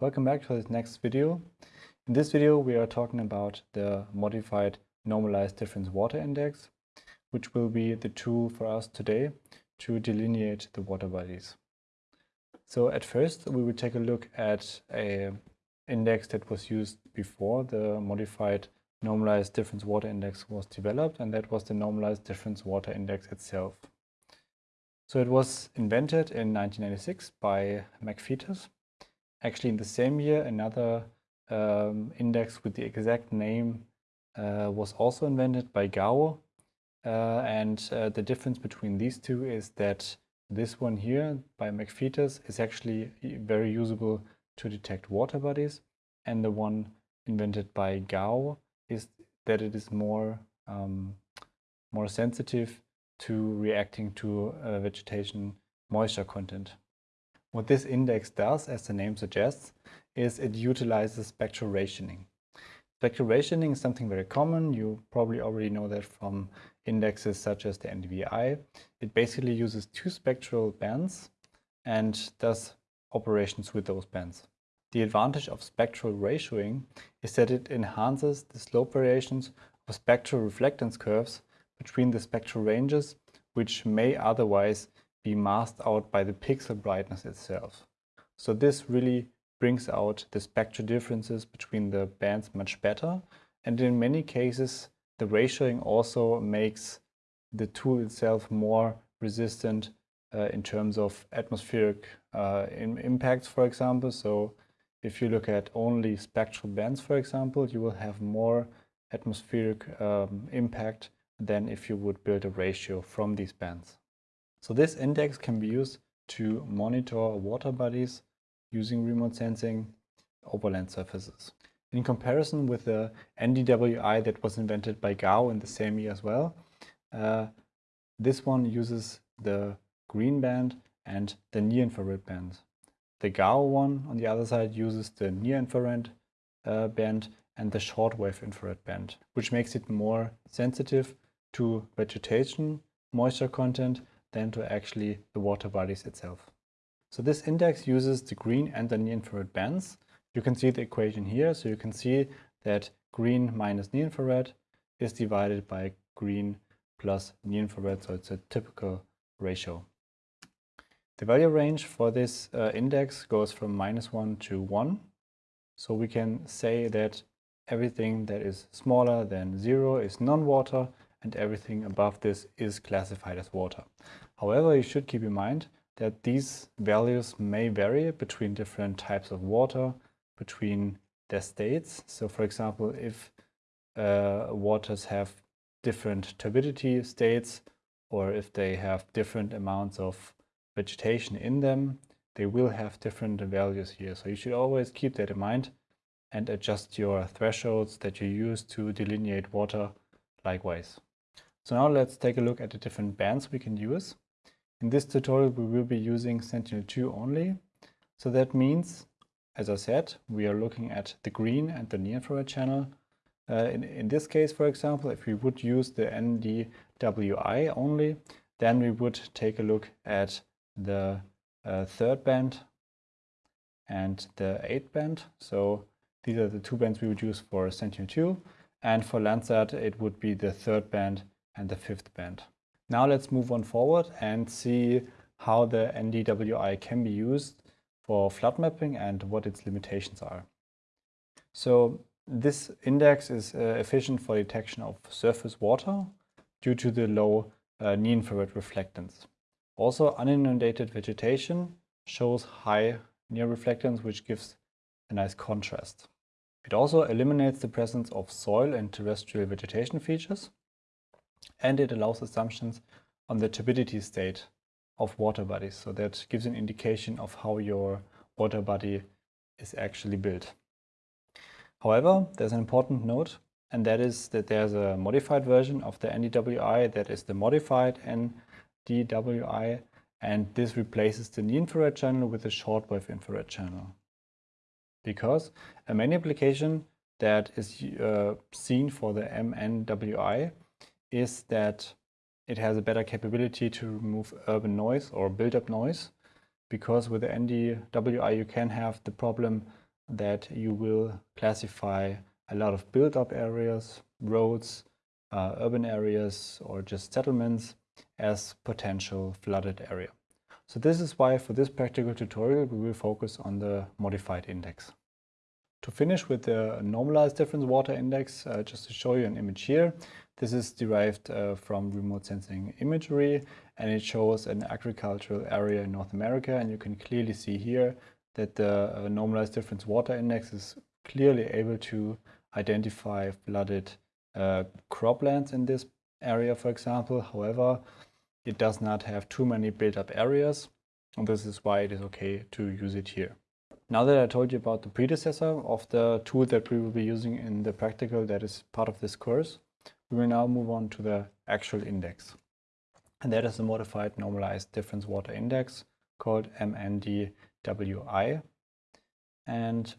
Welcome back to this next video. In this video we are talking about the modified normalized difference water index, which will be the tool for us today to delineate the water bodies. So at first we will take a look at a index that was used before the modified normalized difference water index was developed and that was the normalized difference water index itself. So it was invented in 1996 by McFeeters Actually, in the same year, another um, index with the exact name uh, was also invented by Gao. Uh, and uh, the difference between these two is that this one here by McFeeters is actually very usable to detect water bodies. And the one invented by Gao is that it is more, um, more sensitive to reacting to uh, vegetation moisture content. What this index does, as the name suggests, is it utilizes spectral ratioing. Spectral ratioing is something very common. You probably already know that from indexes such as the NDVI. It basically uses two spectral bands and does operations with those bands. The advantage of spectral ratioing is that it enhances the slope variations of spectral reflectance curves between the spectral ranges, which may otherwise be masked out by the pixel brightness itself. So this really brings out the spectral differences between the bands much better. And in many cases, the ratioing also makes the tool itself more resistant uh, in terms of atmospheric uh, impacts, for example. So if you look at only spectral bands, for example, you will have more atmospheric um, impact than if you would build a ratio from these bands. So this index can be used to monitor water bodies using remote sensing over land surfaces. In comparison with the NDWI that was invented by Gao in the same year as well, uh, this one uses the green band and the near-infrared band. The Gao one, on the other side, uses the near-infrared uh, band and the shortwave infrared band, which makes it more sensitive to vegetation, moisture content, than to actually the water bodies itself. So this index uses the green and the near-infrared bands. You can see the equation here. So you can see that green minus near-infrared is divided by green plus near-infrared. So it's a typical ratio. The value range for this uh, index goes from minus 1 to 1. So we can say that everything that is smaller than 0 is non-water and everything above this is classified as water. However, you should keep in mind that these values may vary between different types of water, between their states. So for example, if uh, waters have different turbidity states or if they have different amounts of vegetation in them, they will have different values here. So you should always keep that in mind and adjust your thresholds that you use to delineate water likewise. So now let's take a look at the different bands we can use. In this tutorial we will be using Sentinel-2 only. So that means, as I said, we are looking at the green and the near-infrared channel. Uh, in, in this case, for example, if we would use the NDWI only, then we would take a look at the uh, third band and the eighth band. So these are the two bands we would use for Sentinel-2. And for Landsat, it would be the third band and the fifth band. Now let's move on forward and see how the NDWI can be used for flood mapping and what its limitations are. So this index is uh, efficient for detection of surface water due to the low uh, near-infrared reflectance. Also, uninundated vegetation shows high near reflectance, which gives a nice contrast. It also eliminates the presence of soil and terrestrial vegetation features and it allows assumptions on the turbidity state of water bodies. So that gives an indication of how your water body is actually built. However, there's an important note, and that is that there's a modified version of the NDWI that is the modified NDWI, and this replaces the near-infrared channel with the shortwave infrared channel. Because a main application that is uh, seen for the MNWI is that it has a better capability to remove urban noise or build-up noise because with the NDWI you can have the problem that you will classify a lot of build-up areas, roads, uh, urban areas or just settlements as potential flooded area. So this is why for this practical tutorial we will focus on the modified index. To finish with the normalized difference water index, uh, just to show you an image here, this is derived uh, from remote sensing imagery and it shows an agricultural area in North America and you can clearly see here that the uh, normalized difference water index is clearly able to identify flooded uh, croplands in this area, for example. However, it does not have too many built-up areas, and this is why it is okay to use it here. Now that I told you about the predecessor of the tool that we will be using in the practical that is part of this course, we will now move on to the actual index. And that is the modified normalized difference water index called MNDWI. And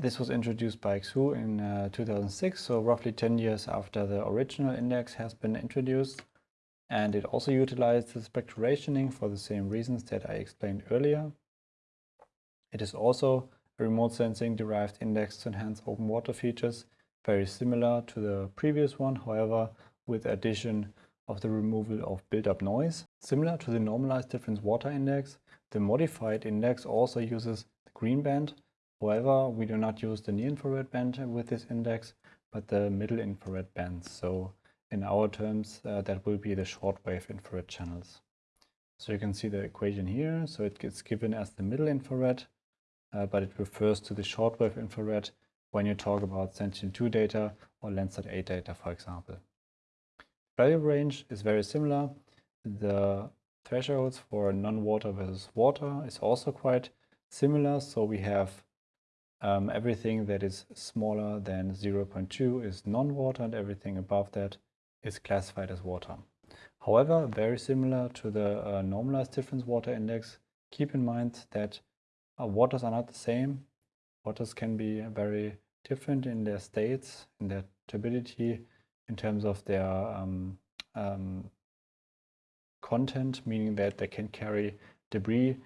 this was introduced by Xu in uh, 2006, so roughly 10 years after the original index has been introduced. And it also utilizes spectral ratioing for the same reasons that I explained earlier. It is also a remote sensing derived index to enhance open water features, very similar to the previous one, however, with addition of the removal of built-up noise. Similar to the normalized difference water index, the modified index also uses the green band However, we do not use the near-infrared band with this index, but the middle infrared bands. So in our terms, uh, that will be the shortwave infrared channels. So you can see the equation here. So it gets given as the middle infrared, uh, but it refers to the shortwave infrared when you talk about Sentinel-2 data or Landsat 8 data, for example. Value range is very similar. The thresholds for non-water versus water is also quite similar. So we have um, everything that is smaller than 0.2 is non-water and everything above that is classified as water. However, very similar to the uh, normalized difference water index, keep in mind that uh, waters are not the same. Waters can be very different in their states, in their turbidity, in terms of their um, um, content, meaning that they can carry debris,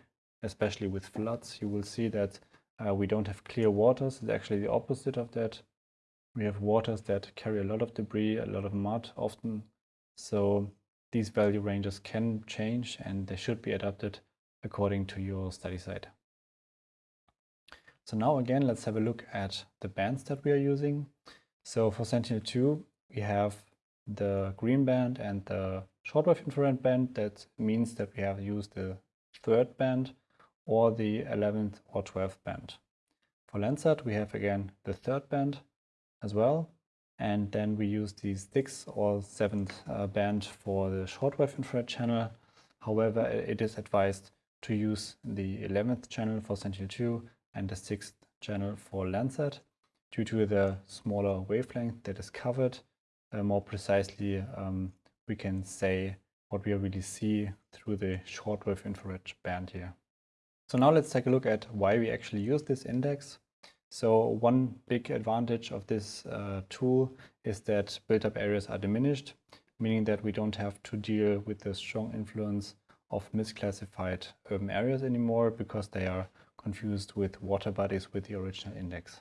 especially with floods. You will see that uh, we don't have clear waters. It's actually the opposite of that. We have waters that carry a lot of debris, a lot of mud often. So these value ranges can change and they should be adapted according to your study site. So now again, let's have a look at the bands that we are using. So for Sentinel-2, we have the green band and the shortwave infrared band. That means that we have used the third band or the 11th or 12th band. For Landsat, we have again the third band as well. And then we use the sixth or seventh uh, band for the shortwave infrared channel. However, it is advised to use the 11th channel for Sentinel-2 and the 6th channel for Landsat due to the smaller wavelength that is covered. Uh, more precisely, um, we can say what we really see through the shortwave infrared band here. So now let's take a look at why we actually use this index. So one big advantage of this uh, tool is that built-up areas are diminished, meaning that we don't have to deal with the strong influence of misclassified urban areas anymore because they are confused with water bodies with the original index.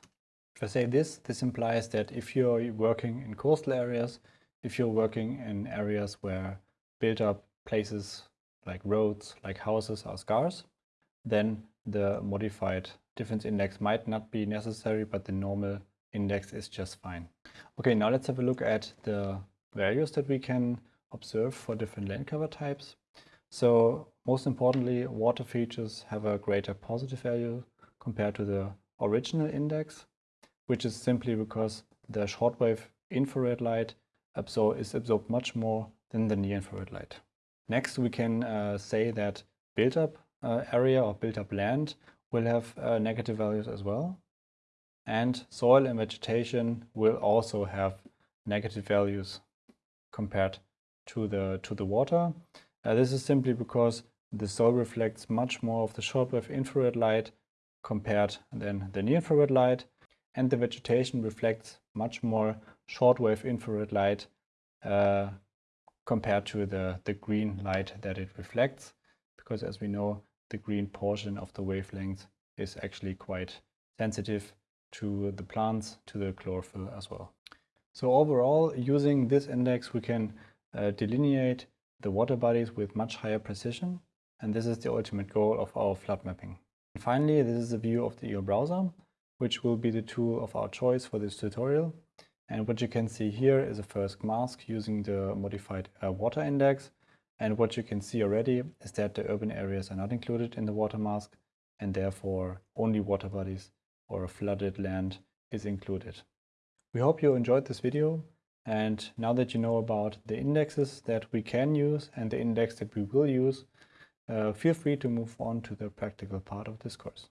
If I say this, this implies that if you're working in coastal areas, if you're working in areas where built-up places like roads, like houses are scarce, then the modified difference index might not be necessary, but the normal index is just fine. Okay, now let's have a look at the values that we can observe for different land cover types. So most importantly, water features have a greater positive value compared to the original index, which is simply because the shortwave infrared light absor is absorbed much more than the near infrared light. Next, we can uh, say that built-up uh, area or built up land will have uh, negative values as well. And soil and vegetation will also have negative values compared to the, to the water. Uh, this is simply because the soil reflects much more of the shortwave infrared light compared than the near infrared light and the vegetation reflects much more shortwave infrared light uh, compared to the, the green light that it reflects, because as we know, the green portion of the wavelength is actually quite sensitive to the plants, to the chlorophyll as well. So overall, using this index, we can uh, delineate the water bodies with much higher precision. And this is the ultimate goal of our flood mapping. And finally, this is a view of the EO browser, which will be the tool of our choice for this tutorial. And what you can see here is a first mask using the modified uh, water index. And what you can see already is that the urban areas are not included in the water mask and therefore only water bodies or flooded land is included. We hope you enjoyed this video and now that you know about the indexes that we can use and the index that we will use, uh, feel free to move on to the practical part of this course.